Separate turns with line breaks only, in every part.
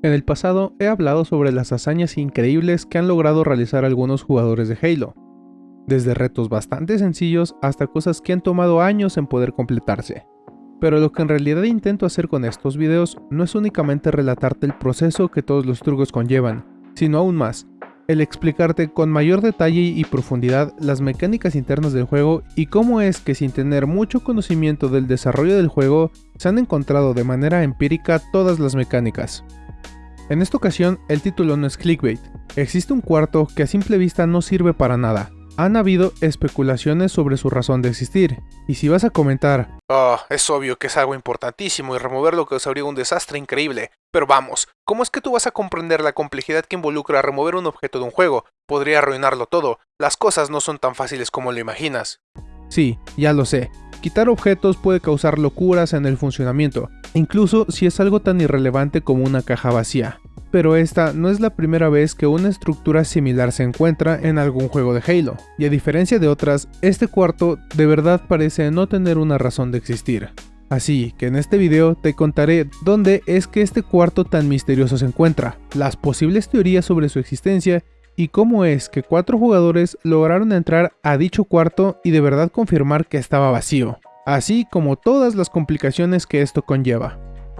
En el pasado he hablado sobre las hazañas increíbles que han logrado realizar algunos jugadores de Halo, desde retos bastante sencillos hasta cosas que han tomado años en poder completarse. Pero lo que en realidad intento hacer con estos videos no es únicamente relatarte el proceso que todos los trucos conllevan, sino aún más, el explicarte con mayor detalle y profundidad las mecánicas internas del juego y cómo es que sin tener mucho conocimiento del desarrollo del juego, se han encontrado de manera empírica todas las mecánicas. En esta ocasión, el título no es clickbait. Existe un cuarto que a simple vista no sirve para nada. Han habido especulaciones sobre su razón de existir, y si vas a comentar,
Oh, es obvio que es algo importantísimo y removerlo causaría un desastre increíble. Pero vamos, ¿cómo es que tú vas a comprender la complejidad que involucra remover un objeto de un juego? Podría arruinarlo todo. Las cosas no son tan fáciles como lo imaginas.
Sí, ya lo sé. Quitar objetos puede causar locuras en el funcionamiento, incluso si es algo tan irrelevante como una caja vacía. Pero esta no es la primera vez que una estructura similar se encuentra en algún juego de Halo, y a diferencia de otras, este cuarto de verdad parece no tener una razón de existir. Así que en este video te contaré dónde es que este cuarto tan misterioso se encuentra, las posibles teorías sobre su existencia y cómo es que cuatro jugadores lograron entrar a dicho cuarto y de verdad confirmar que estaba vacío, así como todas las complicaciones que esto conlleva.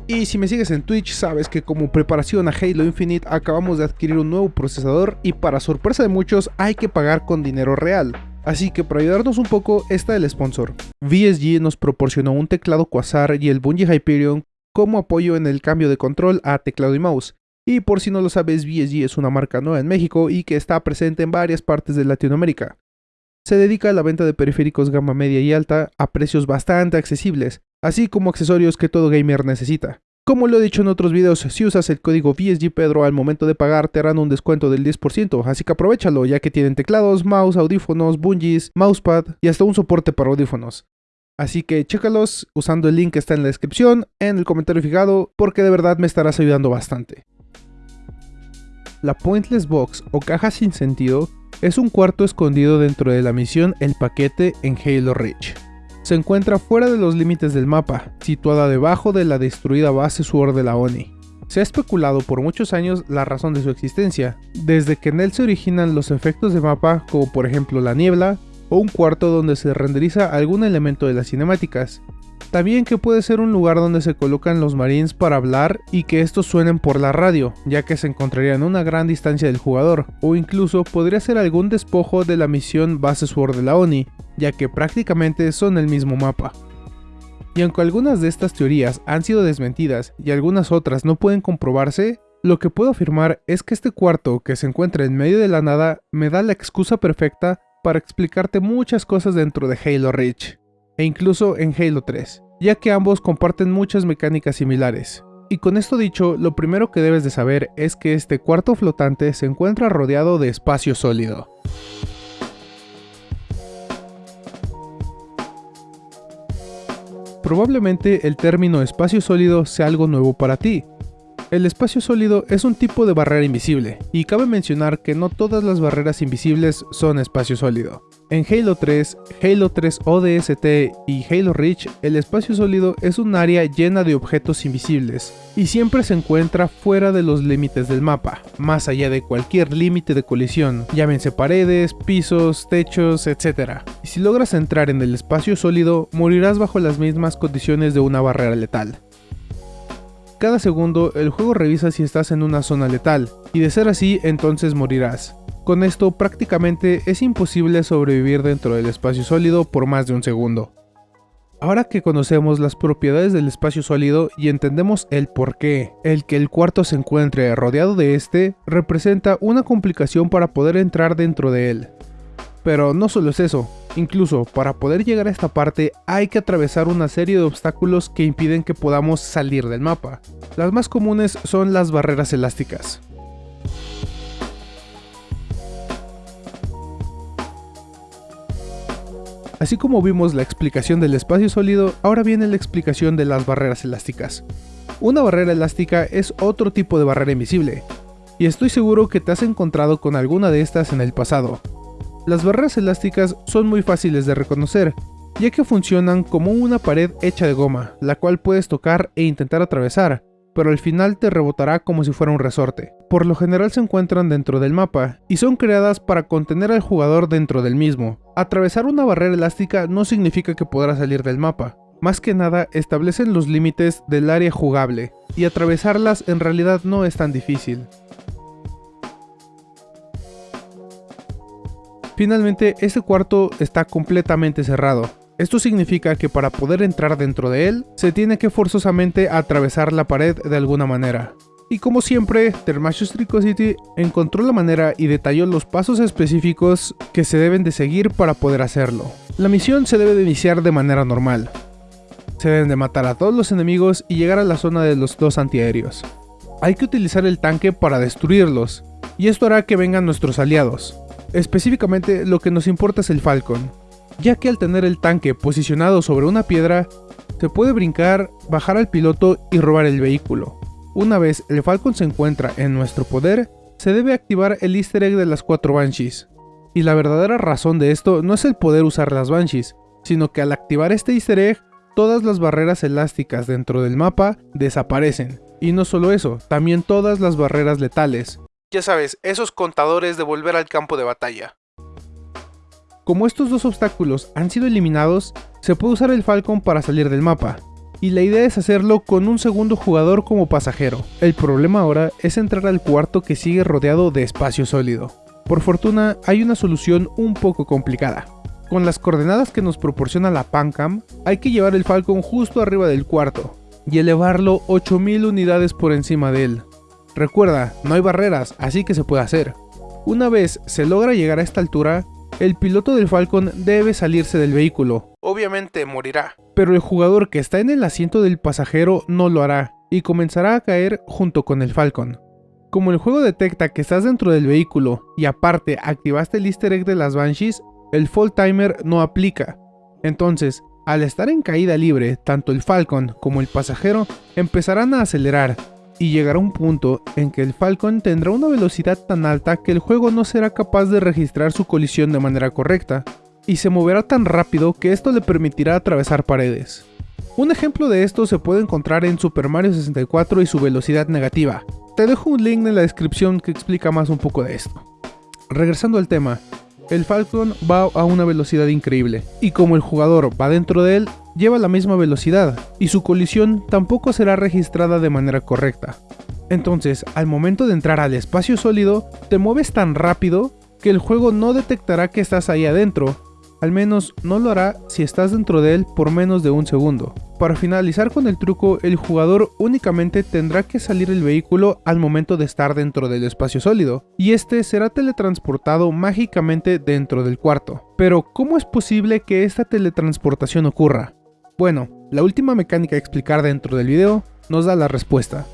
Y si me sigues en Twitch sabes que como preparación a Halo Infinite acabamos de adquirir un nuevo procesador y para sorpresa de muchos hay que pagar con dinero real. Así que para ayudarnos un poco está el sponsor. VSG nos proporcionó un teclado Quasar y el Bungie Hyperion como apoyo en el cambio de control a teclado y mouse. Y por si no lo sabes, VSG es una marca nueva en México y que está presente en varias partes de Latinoamérica. Se dedica a la venta de periféricos gama media y alta a precios bastante accesibles, así como accesorios que todo gamer necesita. Como lo he dicho en otros videos, si usas el código VSGPedro al momento de pagar te harán un descuento del 10%, así que aprovechalo ya que tienen teclados, mouse, audífonos, bungees, mousepad y hasta un soporte para audífonos. Así que chécalos usando el link que está en la descripción, en el comentario fijado, porque de verdad me estarás ayudando bastante. La Pointless Box o caja sin sentido es un cuarto escondido dentro de la misión El Paquete en Halo Reach. Se encuentra fuera de los límites del mapa, situada debajo de la destruida base Sword de la ONI. Se ha especulado por muchos años la razón de su existencia, desde que en él se originan los efectos de mapa como por ejemplo la niebla, o un cuarto donde se renderiza algún elemento de las cinemáticas, también que puede ser un lugar donde se colocan los marines para hablar y que estos suenen por la radio, ya que se encontrarían a una gran distancia del jugador, o incluso podría ser algún despojo de la misión Base Sword de la ONI, ya que prácticamente son el mismo mapa. Y aunque algunas de estas teorías han sido desmentidas y algunas otras no pueden comprobarse, lo que puedo afirmar es que este cuarto que se encuentra en medio de la nada me da la excusa perfecta para explicarte muchas cosas dentro de Halo Reach e incluso en Halo 3, ya que ambos comparten muchas mecánicas similares. Y con esto dicho, lo primero que debes de saber es que este cuarto flotante se encuentra rodeado de espacio sólido. Probablemente el término espacio sólido sea algo nuevo para ti. El espacio sólido es un tipo de barrera invisible, y cabe mencionar que no todas las barreras invisibles son espacio sólido. En Halo 3, Halo 3 ODST y Halo Reach, el espacio sólido es un área llena de objetos invisibles, y siempre se encuentra fuera de los límites del mapa, más allá de cualquier límite de colisión, llámense paredes, pisos, techos, etc. Y si logras entrar en el espacio sólido, morirás bajo las mismas condiciones de una barrera letal. Cada segundo el juego revisa si estás en una zona letal, y de ser así entonces morirás. Con esto prácticamente es imposible sobrevivir dentro del espacio sólido por más de un segundo. Ahora que conocemos las propiedades del espacio sólido y entendemos el por qué, el que el cuarto se encuentre rodeado de este, representa una complicación para poder entrar dentro de él. Pero no solo es eso, incluso para poder llegar a esta parte hay que atravesar una serie de obstáculos que impiden que podamos salir del mapa. Las más comunes son las barreras elásticas. Así como vimos la explicación del espacio sólido, ahora viene la explicación de las barreras elásticas. Una barrera elástica es otro tipo de barrera invisible, y estoy seguro que te has encontrado con alguna de estas en el pasado. Las barreras elásticas son muy fáciles de reconocer, ya que funcionan como una pared hecha de goma, la cual puedes tocar e intentar atravesar, pero al final te rebotará como si fuera un resorte. Por lo general se encuentran dentro del mapa, y son creadas para contener al jugador dentro del mismo. Atravesar una barrera elástica no significa que podrá salir del mapa, más que nada establecen los límites del área jugable, y atravesarlas en realidad no es tan difícil. Finalmente, este cuarto está completamente cerrado. Esto significa que para poder entrar dentro de él, se tiene que forzosamente atravesar la pared de alguna manera. Y como siempre, Thermashus Tricosity encontró la manera y detalló los pasos específicos que se deben de seguir para poder hacerlo. La misión se debe de iniciar de manera normal. Se deben de matar a todos los enemigos y llegar a la zona de los dos antiaéreos. Hay que utilizar el tanque para destruirlos, y esto hará que vengan nuestros aliados. Específicamente lo que nos importa es el Falcon, ya que al tener el tanque posicionado sobre una piedra, se puede brincar, bajar al piloto y robar el vehículo. Una vez el Falcon se encuentra en nuestro poder, se debe activar el easter egg de las 4 Banshees. Y la verdadera razón de esto no es el poder usar las Banshees, sino que al activar este easter egg, todas las barreras elásticas dentro del mapa desaparecen. Y no solo eso, también todas las barreras letales,
ya sabes, esos contadores de volver al campo de batalla.
Como estos dos obstáculos han sido eliminados, se puede usar el Falcon para salir del mapa, y la idea es hacerlo con un segundo jugador como pasajero. El problema ahora es entrar al cuarto que sigue rodeado de espacio sólido. Por fortuna hay una solución un poco complicada. Con las coordenadas que nos proporciona la Pancam, hay que llevar el Falcon justo arriba del cuarto, y elevarlo 8000 unidades por encima de él. Recuerda, no hay barreras, así que se puede hacer. Una vez se logra llegar a esta altura, el piloto del Falcon debe salirse del vehículo.
Obviamente morirá.
Pero el jugador que está en el asiento del pasajero no lo hará, y comenzará a caer junto con el Falcon. Como el juego detecta que estás dentro del vehículo y aparte activaste el easter egg de las Banshees, el fall timer no aplica. Entonces, al estar en caída libre, tanto el Falcon como el pasajero empezarán a acelerar, y llegará un punto en que el Falcon tendrá una velocidad tan alta que el juego no será capaz de registrar su colisión de manera correcta, y se moverá tan rápido que esto le permitirá atravesar paredes. Un ejemplo de esto se puede encontrar en Super Mario 64 y su velocidad negativa. Te dejo un link en la descripción que explica más un poco de esto. Regresando al tema, el Falcon va a una velocidad increíble, y como el jugador va dentro de él, lleva la misma velocidad, y su colisión tampoco será registrada de manera correcta. Entonces, al momento de entrar al espacio sólido, te mueves tan rápido que el juego no detectará que estás ahí adentro, al menos no lo hará si estás dentro de él por menos de un segundo. Para finalizar con el truco, el jugador únicamente tendrá que salir del vehículo al momento de estar dentro del espacio sólido, y este será teletransportado mágicamente dentro del cuarto. Pero, ¿cómo es posible que esta teletransportación ocurra? Bueno, la última mecánica a explicar dentro del video nos da la respuesta.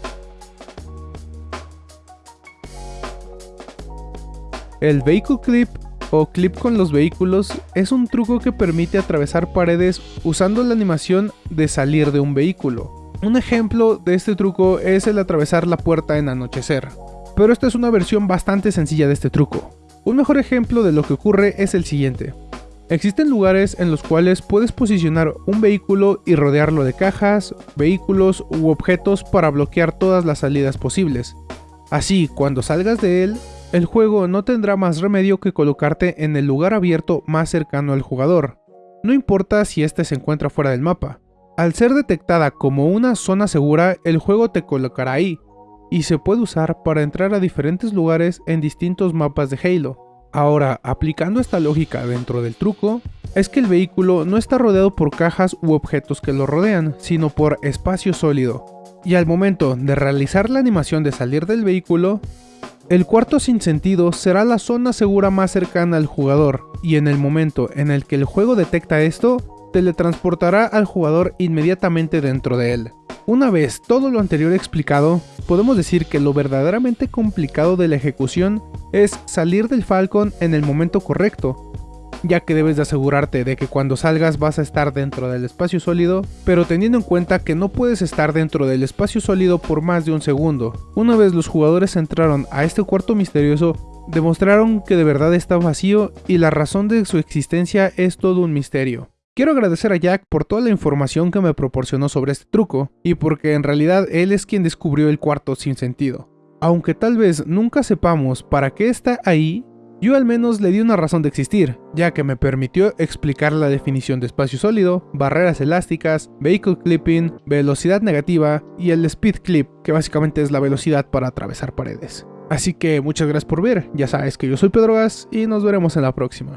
El Vehicle Clip o clip con los vehículos es un truco que permite atravesar paredes usando la animación de salir de un vehículo. Un ejemplo de este truco es el atravesar la puerta en anochecer, pero esta es una versión bastante sencilla de este truco. Un mejor ejemplo de lo que ocurre es el siguiente. Existen lugares en los cuales puedes posicionar un vehículo y rodearlo de cajas, vehículos u objetos para bloquear todas las salidas posibles. Así, cuando salgas de él, el juego no tendrá más remedio que colocarte en el lugar abierto más cercano al jugador, no importa si éste se encuentra fuera del mapa. Al ser detectada como una zona segura, el juego te colocará ahí, y se puede usar para entrar a diferentes lugares en distintos mapas de Halo. Ahora, aplicando esta lógica dentro del truco, es que el vehículo no está rodeado por cajas u objetos que lo rodean, sino por espacio sólido. Y al momento de realizar la animación de salir del vehículo, el cuarto sin sentido será la zona segura más cercana al jugador, y en el momento en el que el juego detecta esto, teletransportará al jugador inmediatamente dentro de él. Una vez todo lo anterior explicado, podemos decir que lo verdaderamente complicado de la ejecución es salir del Falcon en el momento correcto, ya que debes de asegurarte de que cuando salgas vas a estar dentro del espacio sólido, pero teniendo en cuenta que no puedes estar dentro del espacio sólido por más de un segundo. Una vez los jugadores entraron a este cuarto misterioso, demostraron que de verdad está vacío y la razón de su existencia es todo un misterio. Quiero agradecer a Jack por toda la información que me proporcionó sobre este truco, y porque en realidad él es quien descubrió el cuarto sin sentido. Aunque tal vez nunca sepamos para qué está ahí, yo al menos le di una razón de existir, ya que me permitió explicar la definición de espacio sólido, barreras elásticas, vehicle clipping, velocidad negativa y el speed clip, que básicamente es la velocidad para atravesar paredes. Así que muchas gracias por ver, ya sabes que yo soy Pedro Gas y nos veremos en la próxima.